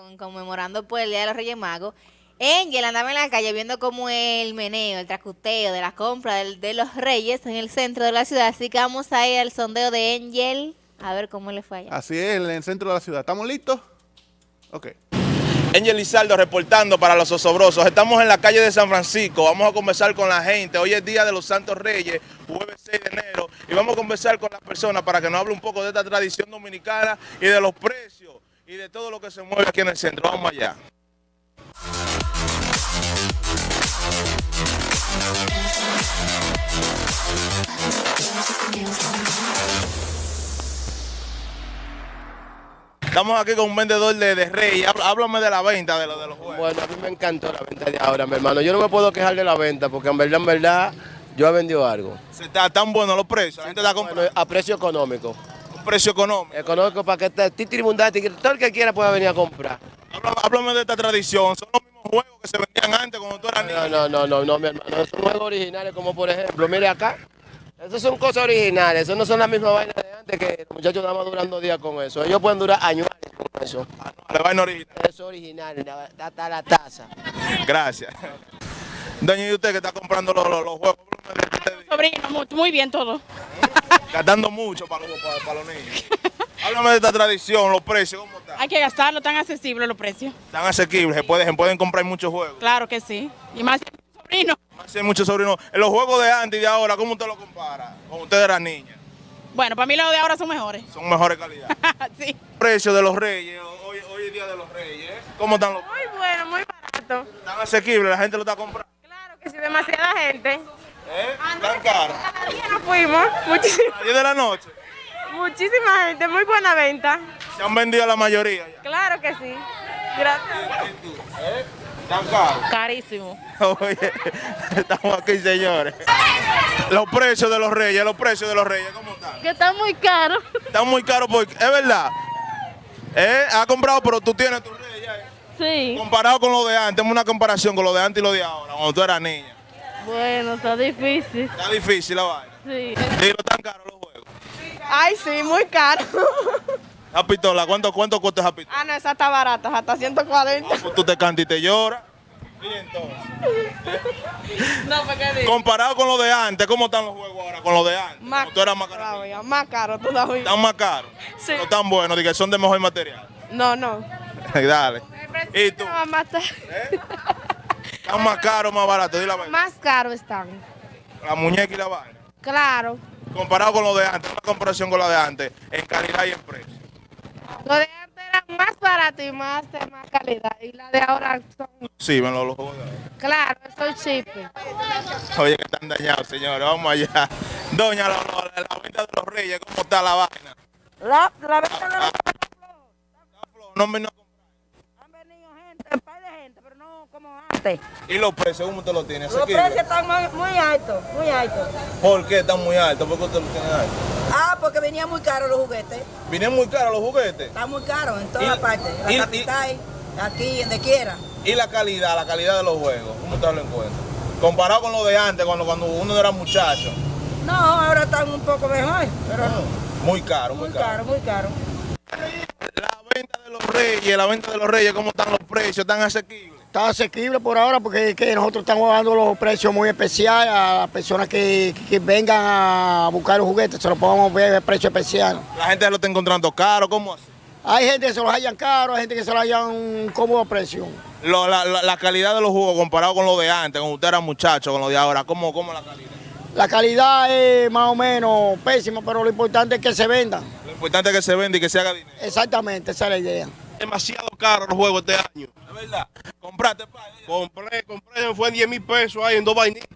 con, conmemorando pues el Día de los Reyes Magos, Angel andaba en la calle viendo como el meneo, el tracuteo de la compra de los reyes en el centro de la ciudad. Así que vamos a ir al sondeo de Angel a ver cómo le fue allá. Así es, en el centro de la ciudad. ¿Estamos listos? Ok. Angel Lizardo reportando para los osobrosos. Estamos en la calle de San Francisco. Vamos a conversar con la gente. Hoy es Día de los Santos Reyes, jueves 6 de enero. Y vamos a conversar con las personas para que nos hable un poco de esta tradición dominicana y de los precios y de todo lo que se mueve aquí en el centro. Vamos allá. Estamos aquí con un vendedor de, de Rey. Háblame de la venta de, lo, de los juegos. Bueno, a mí me encantó la venta de ahora, mi hermano. Yo no me puedo quejar de la venta porque en verdad, en verdad, yo he vendido algo. Se está tan bueno los precios. La gente está comprando. Bueno, a precio económico. Un precio económico. Económico para que esté titiribundante, todo el que quiera pueda venir a comprar. Háblame, de esta tradición. Son los mismos juegos que se vendían antes cuando tú eras niño. No, no, no, no, no, mi hermano. Son juegos originales como por ejemplo, mire acá. Esas son cosas originales, eso no son las mismas vainas de antes que los muchachos estaban durando días con eso. Ellos pueden durar años con eso. Ah, no, la vaina original. Eso es original, está la taza. Gracias. Doña, ¿y usted que está comprando los, los, los juegos? Sobrino, muy, muy bien todo. Gastando mucho para los, para, para los niños. Háblame de esta tradición, los precios, ¿cómo están? Hay que gastarlo, tan accesibles los precios. Tan asequibles, se pueden, se pueden comprar muchos juegos. Claro que sí. Y más sobrino. Más hay muchos sobrinos. En los juegos de antes y de ahora, ¿cómo usted lo compara? Cuando usted era niña. Bueno, para mí los de ahora son mejores. Son mejores calidad. sí. Precio de los reyes, hoy, hoy es día de los reyes. ¿eh? ¿Cómo están los Muy bueno, muy barato. Tan asequibles, la gente lo está comprando. Claro que sí, demasiada gente. ¿Eh? Tan caro. Cada día nos fuimos. Muchísima, A las 10 de la noche. muchísima gente, muy buena venta. Se han vendido la mayoría ya. Claro que sí. Gracias. ¿Y tú? ¿Eh? Tan caro. Carísimo. Oye, estamos aquí, señores. Los precios de los reyes, los precios de los reyes, ¿cómo están? Que está muy caro. Están muy caros porque, es verdad. ¿Eh? Ha comprado, pero tú tienes tu rey ya. ¿eh? Sí. Comparado con lo de antes, una comparación con lo de antes y lo de ahora, cuando tú eras niña. Bueno, está difícil. Está difícil la vaina. Sí. Dilo, tan caros los juegos. Ay, sí, muy caro. La pistola, ¿cuánto, cuánto cuesta esa pistola? Ah, no, esa está barata, hasta 140. Pues tú te cantas y te lloras. Y entonces, No, ¿para qué digo? comparado con lo de antes, ¿cómo están los juegos ahora con lo de antes? Más tú eras más caro. todavía, más caro todavía. Están más caros. Sí. No tan buenos, que son de mejor material. No, no. Dale. ¿Y tú? Matar. ¿Están más caros o más baratos? Dile la. Más caro están. La muñeca y la vaina. Claro. Comparado con lo de antes, una comparación con lo de antes, en calidad y en precio. Lo de antes era más barato y más de más calidad. Y la de ahora son. Sí, ven los los juegos de ahora. Claro, son cheap. Oye, que están dañados, señores. Vamos allá. Doña, la, la- la venta de los reyes, ¿cómo está la vaina? La, la venta de los No me no Han venido gente, un par de gente, pero no como antes. ¿Y los precios cómo usted los tiene? Los precios están muy, muy altos, muy altos. ¿Por qué están muy altos? ¿Por qué usted los tiene altos? Ah, porque venían muy caros los juguetes. Vienen muy caros los juguetes. Están muy caros en Y- todas partes. En y- la capital, aquí, donde quiera. ¿Y la calidad, la calidad de los juegos? ¿Cómo usted lo encuentra? Comparado con lo de antes, cuando, cuando uno era muchacho. No, ahora están un poco mejor, pero Muy caro, muy, muy caro, muy caro. La venta de los reyes, la venta de los reyes, ¿cómo están los precios? ¿Están asequibles? Está asequible por ahora porque que nosotros estamos dando los precios muy especiales a las personas que, que vengan a buscar los juguetes, se los podemos ver a precio especial. La gente lo está encontrando caro, ¿cómo así? Hay gente que se los hayan caro, hay gente que se los hayan un cómodo precio. Lo- la, la- la calidad de los jugos comparado con lo de antes, cuando usted era muchacho, con lo de ahora, ¿cómo, cómo la calidad? La calidad es más o menos pésima, pero lo importante es que se vendan. Lo importante es que se venda y que se haga dinero. Exactamente, esa es la idea. demasiado caro los juegos este año. Es verdad. Compraste, pa, Compré, compré, fue 10 mil pesos ahí en dos vainitas.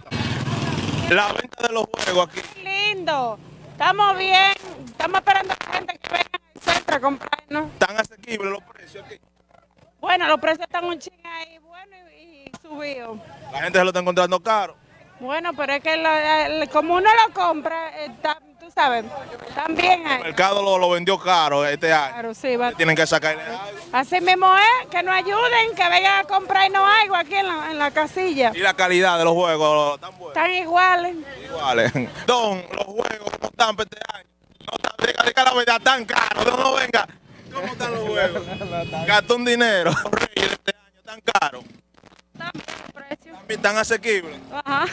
La venta de los juegos aquí. Lindo. Estamos bien. Estamos esperando a la gente que venga al centro a comprarnos. ¿Están asequibles los precios aquí? Bueno, los precios están un ching ahí, bueno, y, y subidos. La gente se lo está encontrando caro. Bueno, pero es que lo- el- como uno lo compra, eh, está- tú sabes, también El hay. mercado lo, lo vendió caro este año. Claro, sí, va. Tienen que sacarle algo. Así mismo es, que nos ayuden, que vengan a comprarnos algo aquí en la, en la casilla. Y la calidad de los juegos, ¿están buenos? Están iguales. Iguales. Don, los juegos, ¿cómo están para este año? No están, diga, diga la verdad, tan caros. No, no venga. ¿Cómo están los juegos? Gastó un dinero. Los Reyes este año tan caros. También el precio. También tan asequibles. Ajá.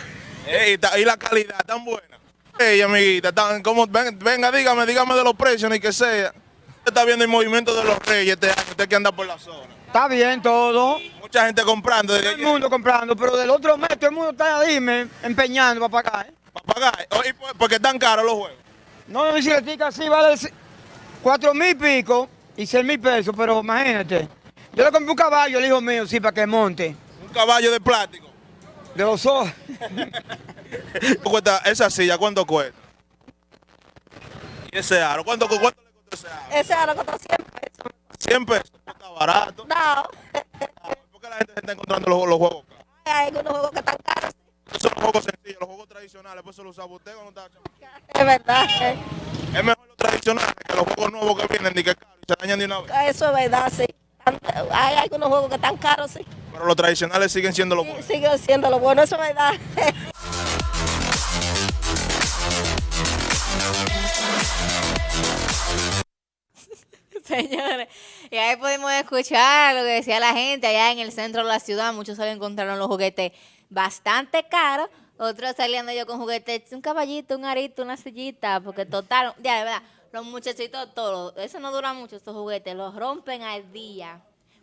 Eh, y, la calidad tan buena. Ey, amiguita, tan, ¿cómo? Ven- venga, dígame, dígame de los precios, ni que sea. Usted está viendo el movimiento de los reyes este año, usted que anda por la zona. Está bien todo, Mucha gente comprando todo el ayer mundo comprando, pero del otro mes todo el mundo está dime, empeñando para pagar. ¿eh? para pagar. Oh, y por- porque están caros los juegos. No, mi bicicletica así vale cuatro mil pico y seis mil pesos, pero imagínate. Yo le compré un caballo al hijo mío, sí, para que monte. Un caballo de plástico. De los ojos. ¿Cuánto cuesta esa silla? ¿Cuánto cuesta? ¿Y ese aro? ¿Cuánto, cuánto le costó ese aro? Ese ahora costó 100 pesos. 100 pesos. Está barato. No, ¿Por qué la gente se está encontrando los, los juegos caros? hay algunos juegos que están caros. Esos son los juegos sencillos, los juegos tradicionales. Pues eso lo usaba usted cuando estaba chamaco. Es verdad. Es mejor los tradicionales que los juegos nuevos que vienen ni que caros y se dañan de una vez. Eso es verdad, sí. Hay algunos juegos que están caros, sí. Pero los tradicionales siguen siendo los Sí, buenos. Sigue siendo lo bueno, eso es verdad. Señores, y ahí podemos escuchar lo que decía la gente allá en el centro de la ciudad. Muchos se encontraron los juguetes bastante caros. Otros saliendo yo con juguetes, un caballito, un arito, una sillita, porque total, ya de verdad, los muchachitos todos, eso no dura mucho, estos juguetes, los rompen al día.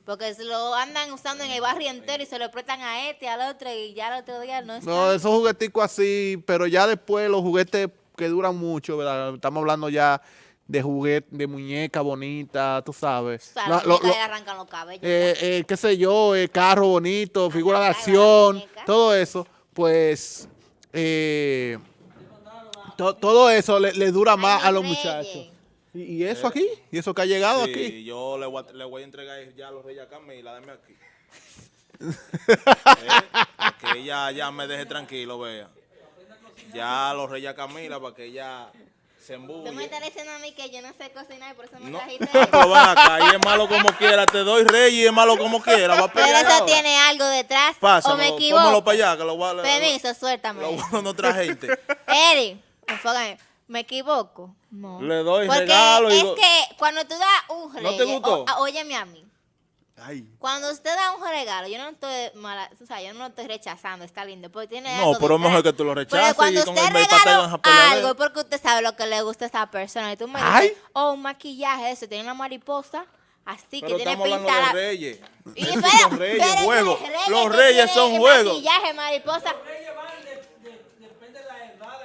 Porque se lo andan usando en el barrio entero y se lo prestan a este, al otro, y ya el otro día no está. No, esos jugueticos así, pero ya después los juguetes que duran mucho, ¿verdad? Estamos hablando ya de juguetes, de muñeca bonita, tú sabes. O sea, La- los lo- muñecas lo- le arrancan los cabellos. eh, eh, qué sé yo, eh, carro bonito, figura de acción, todo eso, pues eh, to- todo eso le, le dura más a los Reyes. muchachos. ¿Y, y eso aquí? ¿Y eso que ha llegado Sí, aquí? yo le voy, a, le voy a entregar ya a los reyes a Camila, dame aquí. Eh, para que ella ya me deje tranquilo, vea. Ya a los reyes a Camila para que ella se Tú me embulle. estás diciendo a mí que yo no sé cocinar y por eso me No, trajiste ven acá, y es malo como quiera, te doy rey y es malo como quiera, va a Pero eso ahora. tiene algo detrás. o me equivoco. para allá, que lo voy a... lo- Permiso, suéltame. Lo otra gente. Eri, enfócame. ¿Me equivoco? No. Le doy Porque regalo es que cuando tú das un ¿No regalo, te gustó? óyeme a mí. Ay. Cuando usted da un regalo, yo no estoy mala, o sea, yo no lo estoy rechazando, está lindo, porque tiene No, algo pero es mejor que tú lo Pero rechaces cuando y con usted el regala algo es porque usted sabe lo que le gusta a esa persona. Y tú me Ay. dices, oh, un maquillaje, eso, tiene una mariposa, así Pero que tiene de reyes. Y espera, son reyes, pero juegos. reyes Los reyes son juegos. Maquillaje, mariposa.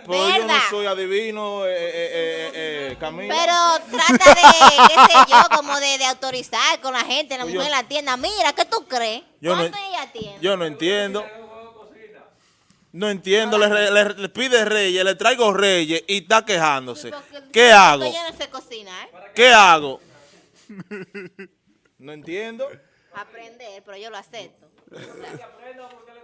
Pero yo no soy adivino, eh, eh, eh, eh, Camila. Pero trata de, qué sé yo, como de, de autorizar con la gente, la Pues mujer yo- en la tienda. Mira, ¿qué tú crees? Yo no- ¿Cuánto ella tiene? Yo no entiendo. No entiendo, le, le- le pide reyes, le traigo reyes y está quejándose. Porque- ¿Qué hago? Yo no sé cocinar. ¿Qué hago? No entiendo. Aprender, pero yo lo acepto.